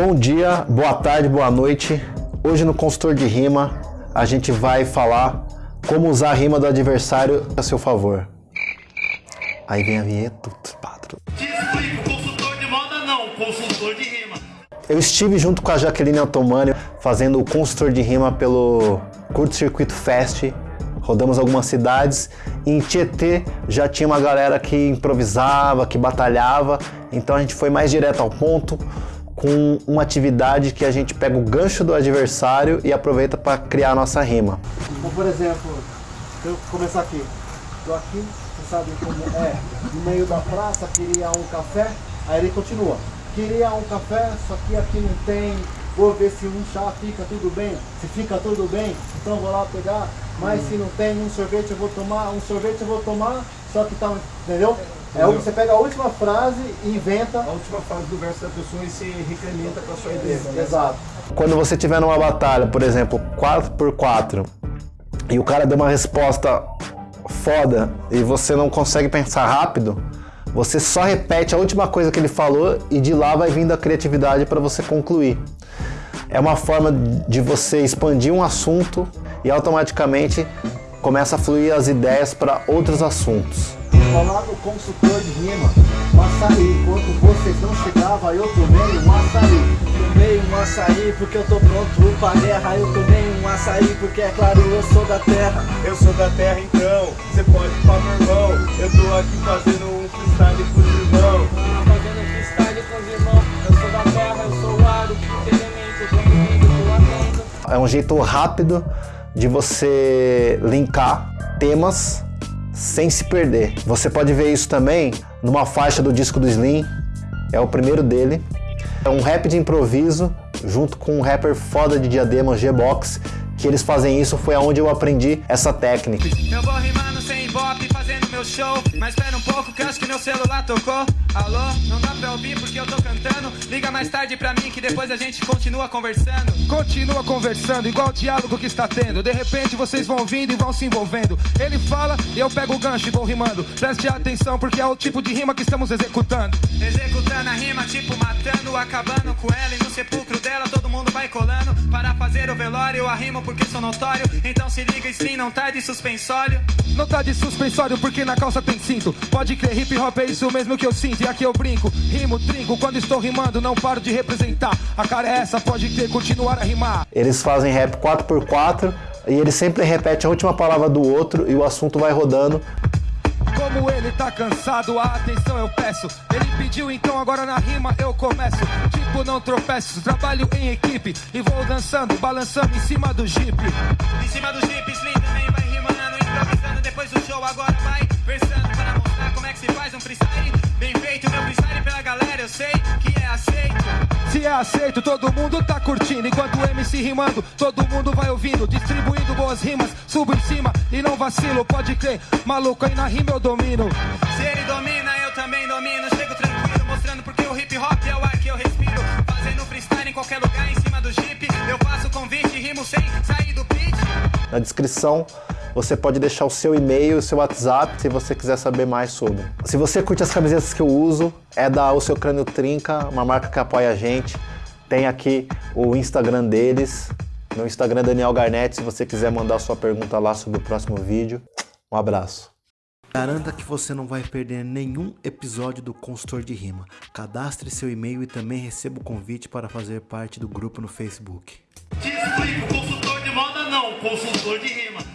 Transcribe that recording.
Bom dia, boa tarde, boa noite. Hoje no consultor de rima a gente vai falar como usar a rima do adversário a seu favor. Aí vem a vinheta. Te explico, consultor de moda não, consultor de rima. Eu estive junto com a Jaqueline Otomani fazendo o consultor de rima pelo Curto Circuito Fest. Rodamos algumas cidades e em Tietê já tinha uma galera que improvisava, que batalhava. Então a gente foi mais direto ao ponto com uma atividade que a gente pega o gancho do adversário e aproveita para criar a nossa rima. Então, por exemplo, eu começar aqui, tô aqui, você sabe como é, no meio da praça, queria um café, aí ele continua. Queria um café, só que aqui não tem, vou ver se um chá fica tudo bem, se fica tudo bem, então vou lá pegar, mas se não tem um sorvete eu vou tomar, um sorvete eu vou tomar, só que tá, entendeu? É, você pega a última frase e inventa. A última frase do verso da pessoa e se recrementa com a sua ideia. né? Exato. Quando você tiver numa batalha, por exemplo, 4x4, e o cara deu uma resposta foda e você não consegue pensar rápido, você só repete a última coisa que ele falou e de lá vai vindo a criatividade para você concluir. É uma forma de você expandir um assunto e automaticamente começa a fluir as ideias para outros assuntos. Falar no consultor de rima, um açaí. Enquanto vocês não chegavam, eu tomei um açaí. Tomei um açaí porque eu tô pronto pra guerra Eu tomei um açaí porque é claro eu sou da terra Eu sou da terra então, você pode falar meu irmão. Eu tô aqui fazendo um freestyle pros irmãos. Fazendo freestyle com os irmãos Eu sou da terra, eu sou o aro, quinto elemento Tô tô atento É um jeito rápido de você linkar temas sem se perder. Você pode ver isso também numa faixa do disco do Slim, é o primeiro dele. É um rap de improviso junto com um rapper foda de diadema, G-Box, que eles fazem isso, foi aonde eu aprendi essa técnica. Eu vou rimando sem ibope, fazendo meu show. Mas espera um pouco que acho que meu celular tocou. Alô, não dá pra ouvir porque eu tô cantando. Liga mais tarde pra mim que depois a gente continua conversando. Continua conversando, igual o diálogo que está tendo. De repente vocês vão vindo e vão se envolvendo. Ele fala e eu pego o gancho e vou rimando. Preste atenção porque é o tipo de rima que estamos executando. Executando a rima, tipo matando, acabando com ela. E no sepulcro dela todo mundo vai colando. Para fazer o velório, eu arrimo porque sou notório. Então se liga, sim, não tá de suspensório. Não tá de suspensório porque na calça tem cinto. Pode crer, hip hop é isso mesmo que eu sinto. E aqui eu brinco, rimo, trinco. Quando estou rimando, não paro de representar. A cara é essa, pode crer, continuar a rimar. Eles fazem rap 4x4 e eles sempre repetem a última palavra do outro e o assunto vai rodando. Como ele tá cansado, a atenção eu peço. Ele pediu, então agora na rima eu começo. Tipo, não tropeço, trabalho em equipe. E vou dançando, balançando em cima do jeep. Em cima do Jeep, Slim também vai rimando, improvisando. Depois do show, agora faz um freestyle. Bem feito, meu freestyle pela galera, eu sei que é aceito. Se é aceito, todo mundo tá curtindo. Enquanto o MC rimando, todo mundo vai ouvindo. Distribuindo boas rimas, subo em cima e não vacilo. Pode crer, maluco, aí na rima eu domino. Se ele domina, eu também domino. Chego tranquilo, mostrando porque o hip hop é o ar que eu respiro. Fazendo freestyle em qualquer lugar, em cima do jeep. Eu faço convite, rimo sem sair do pitch. Na descrição você pode deixar o seu e-mail, o seu WhatsApp, se você quiser saber mais sobre. Se você curte as camisetas que eu uso, é da O Seu Crânio Trinca, uma marca que apoia a gente. Tem aqui o Instagram deles, meu Instagram é Daniel Garnett, se você quiser mandar sua pergunta lá sobre o próximo vídeo. Um abraço. Garanta que você não vai perder nenhum episódio do Consultor de Rima. Cadastre seu e-mail e também receba o convite para fazer parte do grupo no Facebook. Te explico, consultor de moda não, consultor de rima.